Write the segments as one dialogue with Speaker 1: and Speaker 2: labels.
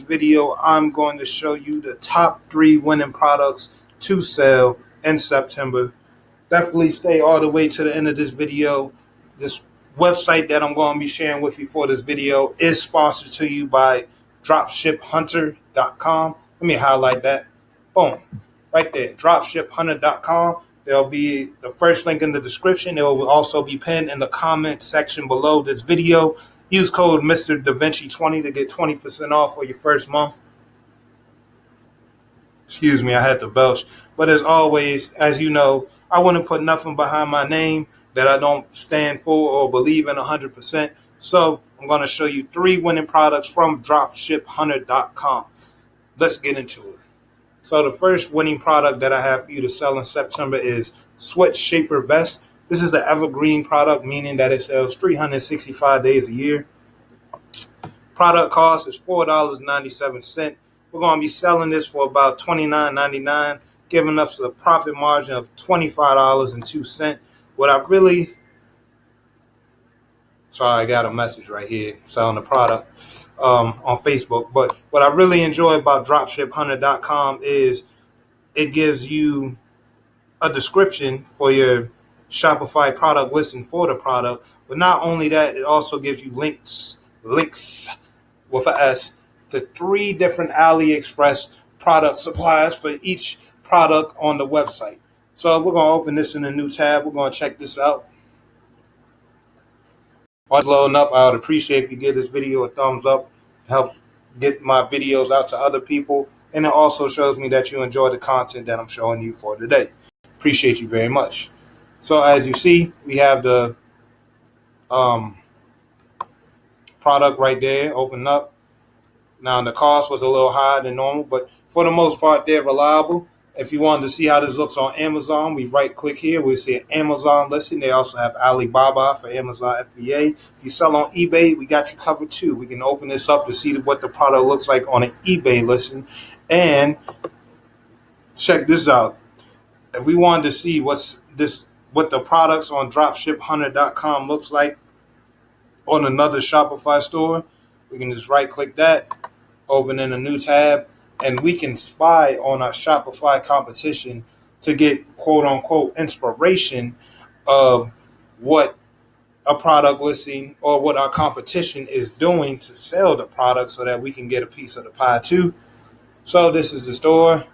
Speaker 1: video, I'm going to show you the top three winning products to sell in September. Definitely stay all the way to the end of this video. This website that I'm going to be sharing with you for this video is sponsored to you by dropshiphunter.com. Let me highlight that. Boom. Right there. Dropshiphunter.com. There'll be the first link in the description. It will also be pinned in the comment section below this video. Use code Mr. Da Vinci 20 to get 20% off for your first month. Excuse me, I had to belch. But as always, as you know, I wouldn't put nothing behind my name that I don't stand for or believe in 100%. So I'm going to show you three winning products from dropshiphunter.com. Let's get into it. So the first winning product that I have for you to sell in September is Sweat Shaper Vest. This is the evergreen product, meaning that it sells 365 days a year. Product cost is $4.97. We're going to be selling this for about $29.99, giving us a profit margin of $25.02. What I really, sorry, I got a message right here selling the product um, on Facebook. But what I really enjoy about dropshiphunter.com is it gives you a description for your Shopify product listing for the product. But not only that, it also gives you links, links with an S to three different AliExpress product suppliers for each product on the website. So we're going to open this in a new tab. We're going to check this out. While it's loading up, I would appreciate if you give this video a thumbs up. It helps get my videos out to other people. And it also shows me that you enjoy the content that I'm showing you for today. Appreciate you very much. So as you see, we have the um, product right there open up. Now the cost was a little higher than normal, but for the most part, they're reliable. If you wanted to see how this looks on Amazon, we right click here. We see Amazon listing. They also have Alibaba for Amazon FBA. If you sell on eBay, we got you covered too. We can open this up to see what the product looks like on an eBay listing. And check this out. If we wanted to see what's this what the products on dropshiphunter.com looks like on another Shopify store, we can just right click that, open in a new tab, and we can spy on our Shopify competition to get quote unquote inspiration of what a product listing or what our competition is doing to sell the product so that we can get a piece of the pie too. So this is the store.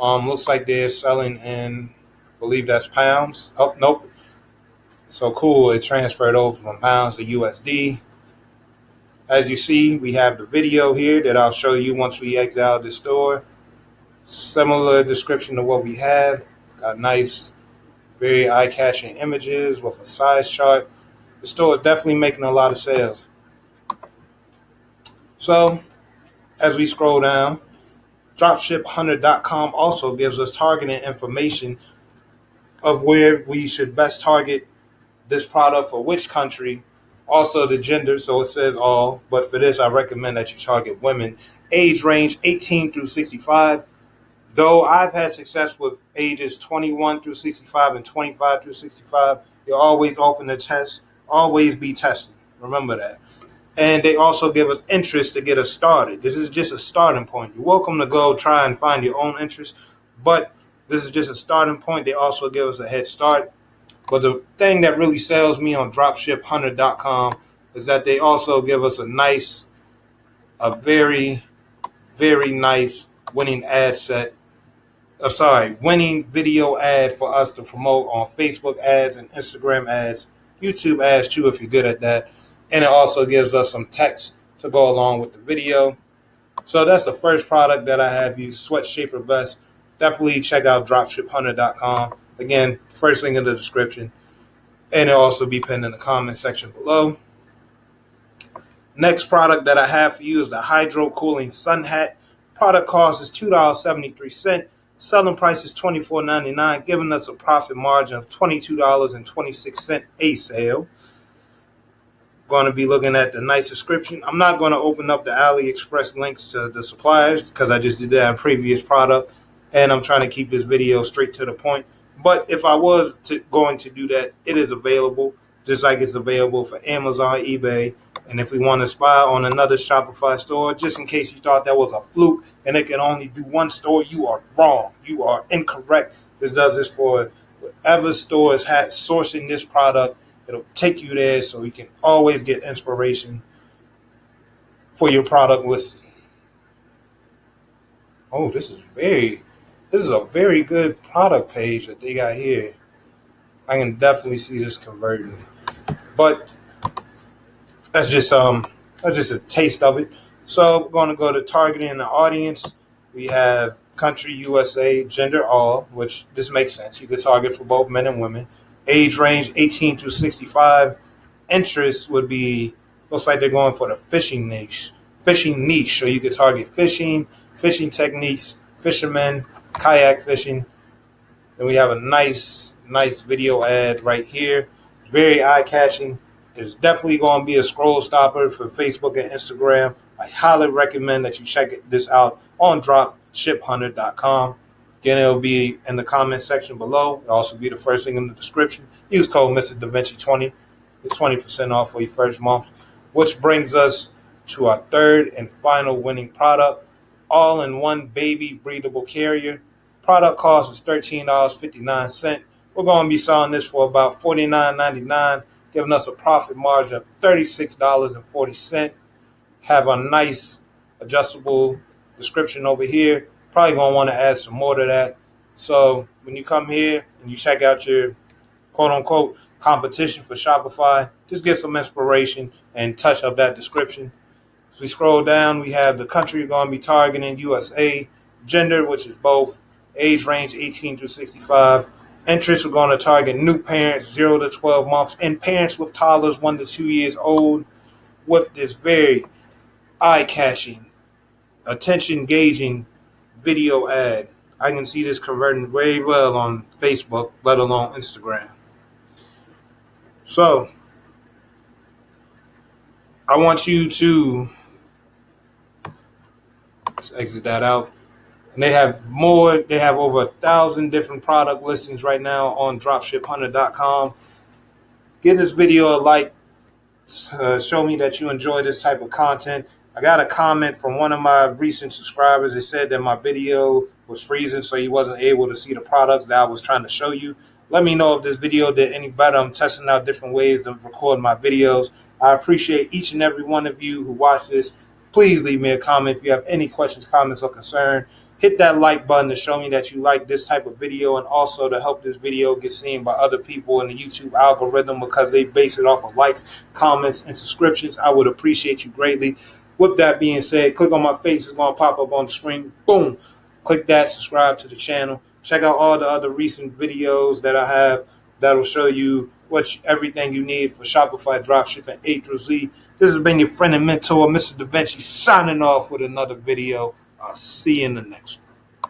Speaker 1: Um, looks like they're selling in believe that's pounds. Oh, nope. So cool. It transferred over from pounds to USD. As you see, we have the video here that I'll show you once we exit out the store. Similar description to what we had. Got nice, very eye-catching images with a size chart. The store is definitely making a lot of sales. So, as we scroll down, dropshiphunter.com also gives us targeting information of where we should best target this product for which country. Also, the gender, so it says all, but for this, I recommend that you target women. Age range 18 through 65. Though I've had success with ages 21 through 65 and 25 through 65, you're always open the test, always be testing. Remember that. And they also give us interest to get us started. This is just a starting point. You're welcome to go try and find your own interest, but this is just a starting point. They also give us a head start. But the thing that really sells me on dropshiphunter.com is that they also give us a nice, a very, very nice winning ad set. Uh, sorry, winning video ad for us to promote on Facebook ads and Instagram ads, YouTube ads too, if you're good at that. And it also gives us some text to go along with the video. So that's the first product that I have used, Sweat Shaper Vest definitely check out dropshiphunter.com. Again, first link in the description. And it'll also be pinned in the comment section below. Next product that I have for you is the Hydro Cooling Sun Hat. Product cost is $2.73. Selling price is $24.99, giving us a profit margin of $22.26 a sale. Going to be looking at the nice description. I'm not going to open up the AliExpress links to the suppliers because I just did that in previous product and I'm trying to keep this video straight to the point. But if I was to, going to do that, it is available, just like it's available for Amazon, eBay, And if we want to spy on another Shopify store, just in case you thought that was a fluke and it can only do one store, you are wrong. You are incorrect. This does this for whatever store is sourcing this product. It'll take you there so you can always get inspiration for your product listing. Oh, this is very, this is a very good product page that they got here. I can definitely see this converting. But that's just um that's just a taste of it. So we're going to go to targeting the audience. We have country USA, gender all, which this makes sense. You could target for both men and women. Age range 18 to 65. Interest would be looks like they're going for the fishing niche. Fishing niche. So you could target fishing, fishing techniques, fishermen, kayak fishing. Then we have a nice, nice video ad right here. Very eye catching. It's definitely going to be a scroll stopper for Facebook and Instagram. I highly recommend that you check this out on dropshiphunter.com. Again, it'll be in the comment section below. It'll also be the first thing in the description. Use code Mr. DaVinci 20 Get 20% off for your first month. Which brings us to our third and final winning product, all-in-one baby breathable carrier. Product cost is $13.59. We're going to be selling this for about $49.99 giving us a profit margin of $36.40. Have a nice adjustable description over here. Probably going to want to add some more to that. So when you come here and you check out your quote unquote competition for Shopify, just get some inspiration and touch up that description. As we scroll down, we have the country you're going to be targeting, USA, gender, which is both, age range 18 to 65, Interest are going to target new parents, 0 to 12 months, and parents with toddlers 1 to 2 years old with this very eye catching, attention gauging video ad. I can see this converting very well on Facebook, let alone Instagram. So, I want you to let's exit that out. And they have more, they have over a thousand different product listings right now on dropshiphunter.com. Give this video a like, uh, show me that you enjoy this type of content. I got a comment from one of my recent subscribers. They said that my video was freezing, so he wasn't able to see the products that I was trying to show you. Let me know if this video did any better. I'm testing out different ways to record my videos. I appreciate each and every one of you who watch this. Please leave me a comment if you have any questions, comments, or concern hit that like button to show me that you like this type of video and also to help this video get seen by other people in the YouTube algorithm because they base it off of likes, comments, and subscriptions. I would appreciate you greatly. With that being said, click on my face. It's going to pop up on the screen. Boom. Click that. Subscribe to the channel. Check out all the other recent videos that I have that will show you what everything you need for Shopify dropshipping A through Z. This has been your friend and mentor, Mr. DaVinci, signing off with another video. I'll see you in the next one.